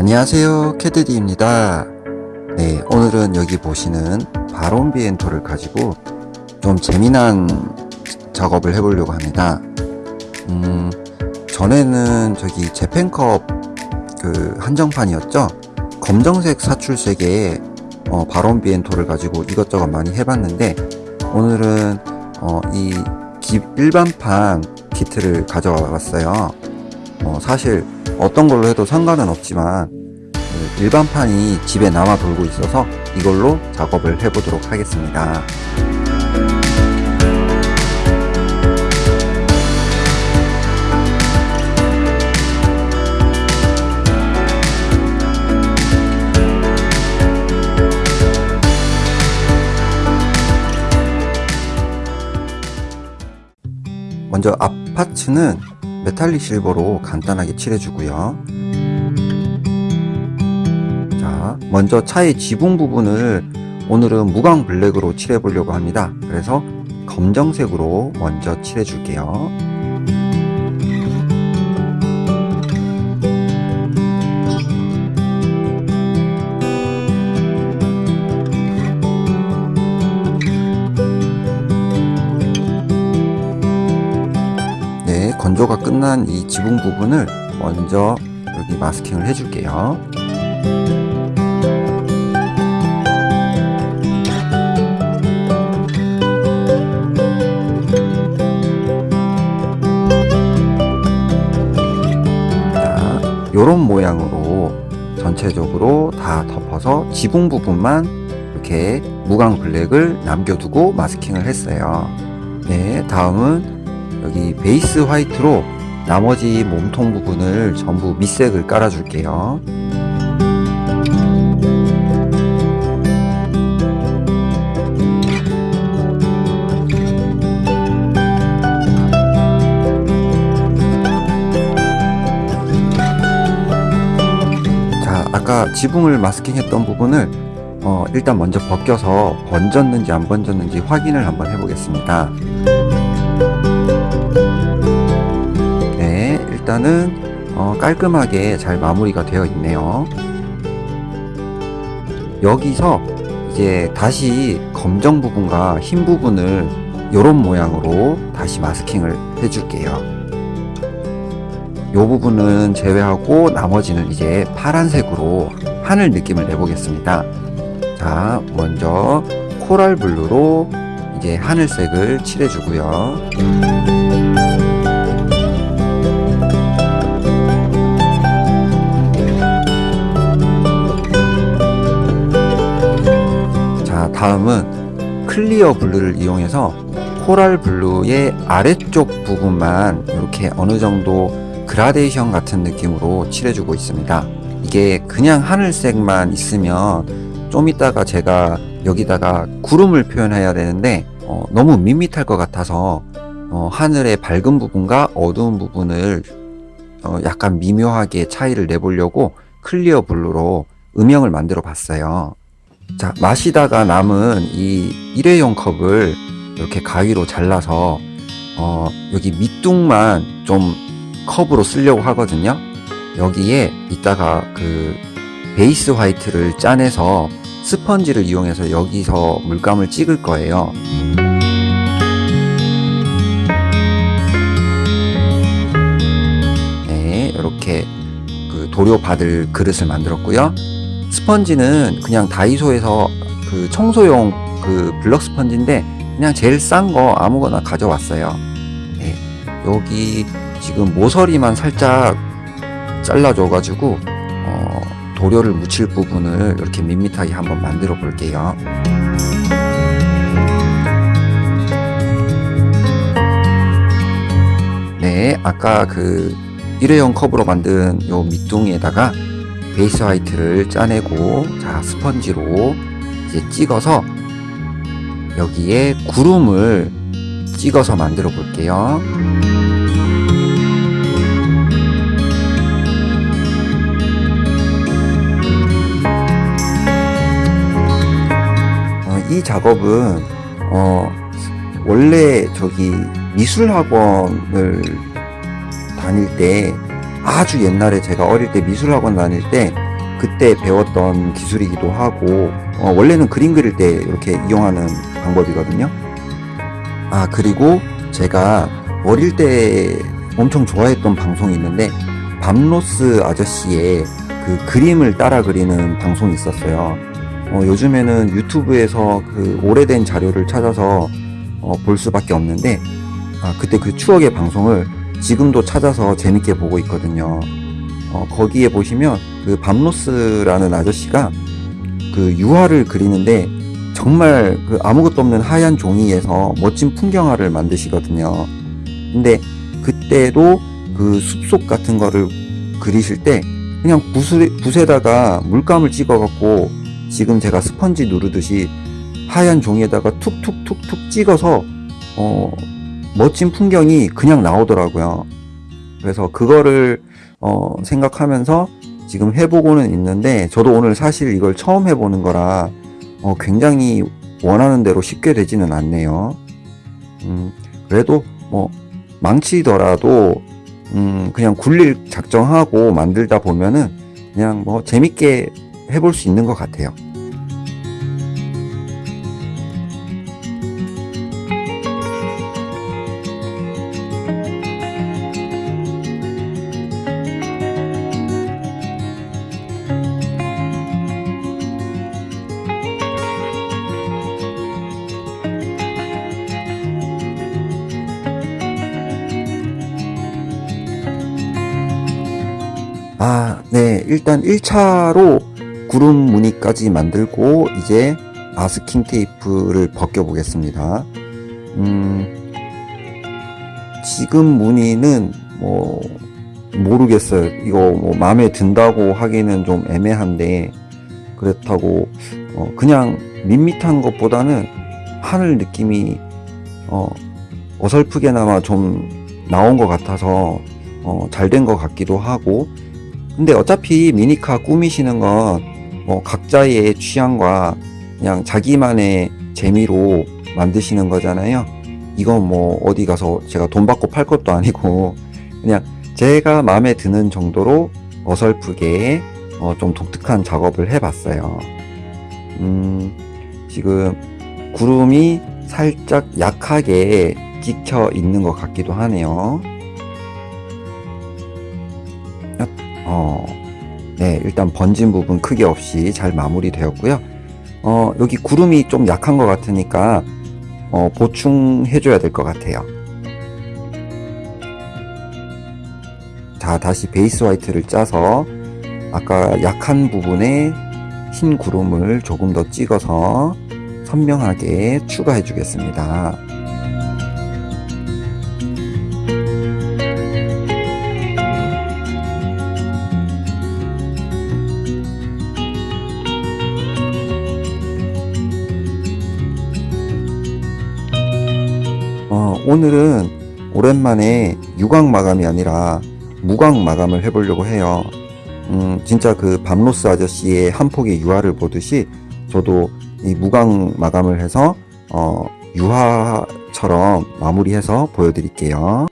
안녕하세요 캐드디입니다. 네 오늘은 여기 보시는 바론 비엔토를 가지고 좀 재미난 작업을 해보려고 합니다. 음 전에는 저기 재팬컵 그 한정판이었죠? 검정색 사출색의 어, 바론 비엔토를 가지고 이것저것 많이 해봤는데 오늘은 어, 이 기, 일반판 키트를 가져와 봤어요 어, 사실 어떤 걸로 해도 상관은 없지만 그 일반판이 집에 남아 돌고 있어서 이걸로 작업을 해 보도록 하겠습니다. 먼저 앞 파츠는 메탈릭 실버로 간단하게 칠해주고요. 자, 먼저 차의 지붕 부분을 오늘은 무광 블랙으로 칠해보려고 합니다. 그래서 검정색으로 먼저 칠해줄게요. 건조가 끝난 이 지붕 부분을 먼저 여기 마스킹을 해줄게요. 자, 요런 모양으로 전체적으로 다 덮어서 지붕 부분만 이렇게 무광 블랙을 남겨두고 마스킹을 했어요. 네, 다음은 여기 베이스 화이트로 나머지 몸통 부분을 전부 밑색을 깔아줄게요. 자, 아까 지붕을 마스킹했던 부분을 어, 일단 먼저 벗겨서 번졌는지 안 번졌는지 확인을 한번 해보겠습니다. 일단은 어, 깔끔하게 잘 마무리가 되어 있네요. 여기서 이제 다시 검정 부분과 흰 부분을 이런 모양으로 다시 마스킹을 해줄게요. 이 부분은 제외하고 나머지는 이제 파란색으로 하늘 느낌을 내보겠습니다. 자, 먼저 coral blue로 이제 하늘색을 칠해주고요. clear blue를 이용해서 coral blue의 아래쪽 부분만 이렇게 어느 정도 그라데이션 같은 느낌으로 칠해주고 있습니다. 이게 그냥 하늘색만 있으면 좀 이따가 제가 여기다가 구름을 표현해야 되는데 어, 너무 밋밋할 것 같아서 어, 하늘의 밝은 부분과 어두운 부분을 어, 약간 미묘하게 차이를 내보려고 clear blue로 음영을 만들어 봤어요. 자, 마시다가 남은 이 일회용 컵을 이렇게 가위로 잘라서 어, 여기 밑둥만 좀 컵으로 쓰려고 하거든요. 여기에 이따가 그 베이스 화이트를 짜내서 스펀지를 이용해서 여기서 물감을 찍을 거예요. 네, 이렇게 그 도료 받을 그릇을 만들었고요. 스펀지는 그냥 다이소에서 그 청소용 그 블럭 스펀지인데 그냥 제일 싼 거 아무거나 가져왔어요. 네, 여기 지금 모서리만 살짝 잘라줘 가지고 어, 도료를 묻힐 부분을 이렇게 밋밋하게 한번 만들어 볼게요. 네, 아까 그 일회용 컵으로 만든 요 밑둥이에다가 베이스 화이트를 짜내고 자 스펀지로 이제 찍어서 여기에 구름을 찍어서 만들어 볼게요. 어, 이 작업은 어, 원래 저기 미술학원을 다닐 때 아주 옛날에 제가 어릴 때 미술학원 다닐 때 그때 배웠던 기술이기도 하고 어, 원래는 그림 그릴 때 이렇게 이용하는 방법이거든요. 아 그리고 제가 어릴 때 엄청 좋아했던 방송이 있는데 밤로스 아저씨의 그 그림을 따라 그리는 방송이 있었어요. 어, 요즘에는 유튜브에서 그 오래된 자료를 찾아서 어, 볼 수밖에 없는데 아, 그때 그 추억의 방송을 지금도 찾아서 재밌게 보고 있거든요. 어, 거기에 보시면 그 밤로스라는 아저씨가 그 유화를 그리는데 정말 그 아무것도 없는 하얀 종이에서 멋진 풍경화를 만드시거든요. 근데 그때도 그 숲속 같은 거를 그리실 때 그냥 붓에, 붓에다가 물감을 찍어갖고 지금 제가 스펀지 누르듯이 하얀 종이에다가 툭툭툭툭 찍어서 어, 멋진 풍경이 그냥 나오더라고요. 그래서 그거를 어, 생각하면서 지금 해보고는 있는데 저도 오늘 사실 이걸 처음 해보는 거라 어, 굉장히 원하는 대로 쉽게 되지는 않네요. 음, 그래도 뭐 망치더라도 음, 그냥 굴릴 작정하고 만들다 보면은 그냥 뭐 재밌게 해볼 수 있는 것 같아요. 아, 네. 일단 1차로 구름 무늬까지 만들고 이제 마스킹 테이프를 벗겨 보겠습니다. 음, 지금 무늬는 뭐 모르겠어요. 이거 뭐 마음에 든다고 하기는 좀 애매한데 그렇다고 어, 그냥 밋밋한 것보다는 하늘 느낌이 어, 어설프게나마 좀 나온 것 같아서 어, 잘 된 것 같기도 하고 근데 어차피 미니카 꾸미시는 건 뭐 각자의 취향과 그냥 자기만의 재미로 만드시는 거잖아요. 이건 뭐 어디 가서 제가 돈 받고 팔 것도 아니고 그냥 제가 마음에 드는 정도로 어설프게 어, 좀 독특한 작업을 해봤어요. 음, 지금 구름이 살짝 약하게 찍혀 있는 것 같기도 하네요. 어, 네, 일단 번진 부분 크게 없이 잘 마무리 되었고요. 어, 여기 구름이 좀 약한 것 같으니까 어, 보충해줘야 될 것 같아요. 자, 다시 베이스 화이트를 짜서 아까 약한 부분에 흰 구름을 조금 더 찍어서 선명하게 추가해 주겠습니다. 오늘은 오랜만에 유광 마감이 아니라 무광 마감을 해보려고 해요. 음, 진짜 그 밤로스 아저씨의 한 폭의 유화를 보듯이 저도 이 무광 마감을 해서 어, 유화처럼 마무리해서 보여드릴게요.